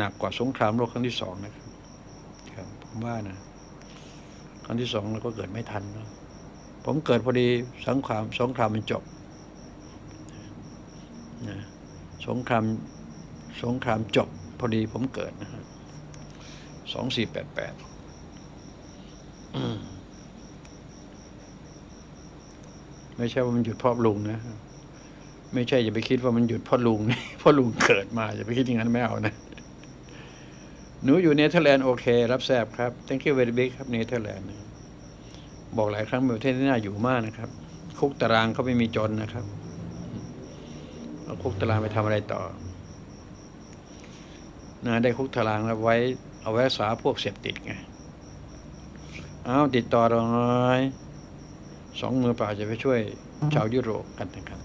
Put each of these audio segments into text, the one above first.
หนักกว่าสงครามโลกครั้งที่สองนะครับครับผมว่านะครั้งที่สองเราก็เกิดไม่ทันนะผมเกิดพอดีสงครามสงครามมันจบนะสงครามสงครามจบพอดีผมเกิดนะฮะสองสี่แปดแปดไม่ใช่ว่ามันหยุดพราะลุงนะไม่ใช่อย่าไปคิดว่ามันหยุดพราะลุงพราะลุงเกิดมาอย่าไปคิดอย่างนั้นไม่เอานะ หนูอยู่เนเธอร์แลนด์โอเครับแซบครับ thank you very big ครับเนเธอร์แลนด์บอกหลายครั้งประเทศที่น่าอยู่มากนะครับ คุกตารางเขาไม่มีจนนะครับเอาคุกตารางไปทำอะไรต่อนะได้คุกตารางแล้วไว้เอาไว้รักษาพวกเสพติดไงเอาติดต่อเราหน่อยสองมือเปล่าจะไปช่วยชาวยุโรปกันนะครับ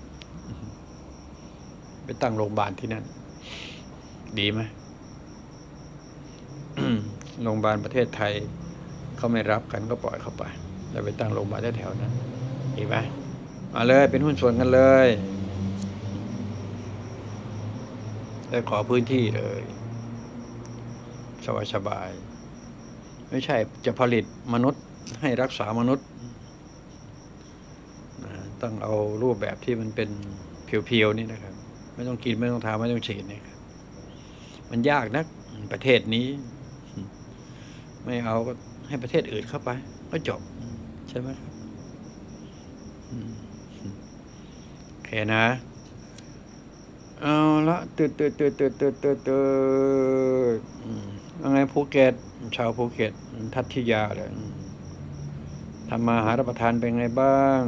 ไปตั้งโรงพยาบาลที่นั่น ดีไหม โรงพยาบาลประเทศไทยเขาไม่รับกันก็ปล่อยเข้าไปแล้วไปตั้งโรงพยาบาลแถวๆนั้นดีไหมมาเลยเป็นหุ้นส่วนกันเลยได้ขอพื้นที่เลยสบายสบาย ไม่ใช่จะผลิตมนุษย์ให้รักษามนุษย์นะต้องเอารูปแบบที่มันเป็นเพียวๆนี่นะครับ ไม่ต้องกินไม่ต้องทาไม่ต้องฉีดนี่ครับมันยากนักประเทศนี้ ไม่เอาก็ให้ประเทศอื่นเข้าไป ก็จบ ใช่ไหมครับโอเคนะ เอาละตืดตืดตืดตืดตืดตืดตืดอืมว่าไงภูเก็ตชาวภูเก็ต ทัตทิยาเลยทำมาหารับประทานเป็นไงบ้าง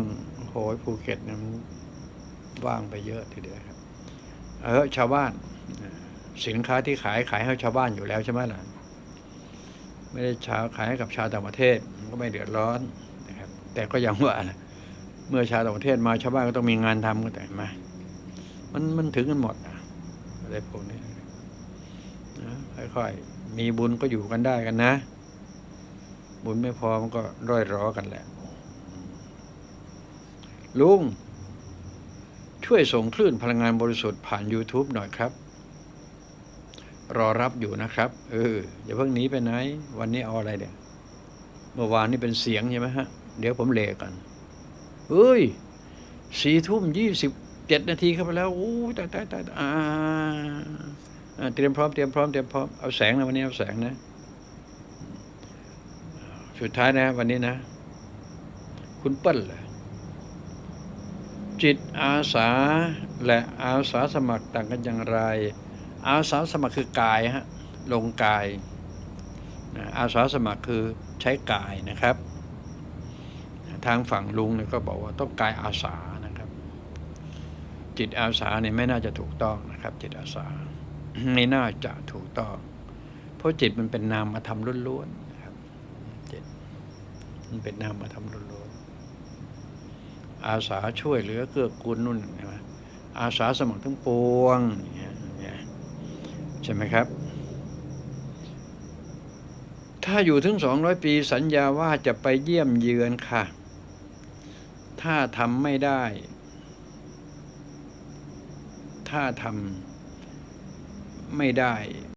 โหยภูเก็ตเนี่ยมันว่างไปเยอะทีเดียวครับ เออชาวบ้าน สินค้าที่ขายขายให้ชาวบ้านอยู่แล้วใช่ไหมล่ะ ไม่ได้ชาวขายให้กับชาวต่างประเทศมันก็ไม่เดือดร้อนนะครับ แต่ก็ยังว่านะเมื่อชาวต่างประเทศมาชาวบ้านก็ต้องมีงานทำกันแต่มามันมันถึงกันหมดนะอะไรพวกนี้นะค่อยๆมีบุญก็อยู่กันได้กันนะ บุญไม่พอมันก็ร่อยรอกันแหละ ลุงช่วยส่งคลื่นพลังงานบริสุทธิ์ผ่าน YouTube หน่อยครับ รอรับอยู่นะครับ เอออย่าเพิ่งหนีไปไหน วันนี้เอาอะไรเดี๋ยเมื่อวานนี่เป็นเสียงใช่ไหมฮะ เดี๋ยวผมเลกันเฮ้ยสี่ทุ่มยี่สิบเจ็ดนาทีเข้าไปแล้วโอ้ตายตายตายอ่าเตรียมพร้อมเตรียมพร้อมเตรียมพร้อมเอาแสงนะวันนี้เอาแสงนะ สุดท้ายนะ วันนี้นะ คุณเปิ้ลเลยจิตอาสาและอาสาสมัครต่างกันอย่างไร อาสาสมัครคือกายฮะลงกายนะอาสาสมัครคือใช้กายนะครับทางฝั่งลุงเนี่ยก็บอกว่าต้องกายอาสานะครับ จิตอาสาเนี่ยไม่น่าจะถูกต้องนะครับ จิตอาสาไม่น่าจะถูกต้อง เพราะจิตมันเป็นนามธรรมล้วนๆนะครับจิตมันเป็นนามธรรมล้วนๆอาสาช่วยเหลือเกื้อกูลนุ่นใช่ไหมอาสาสมัครทั้งปวงเงี้ยอย่ย ใช่ไหมครับ ถ้าอยู่ถึงสองร้อยปีสัญญาว่าจะไปเยี่ยมเยือนค่ะ ถ้าทำไม่ได้ ถ้าทำไม่ได้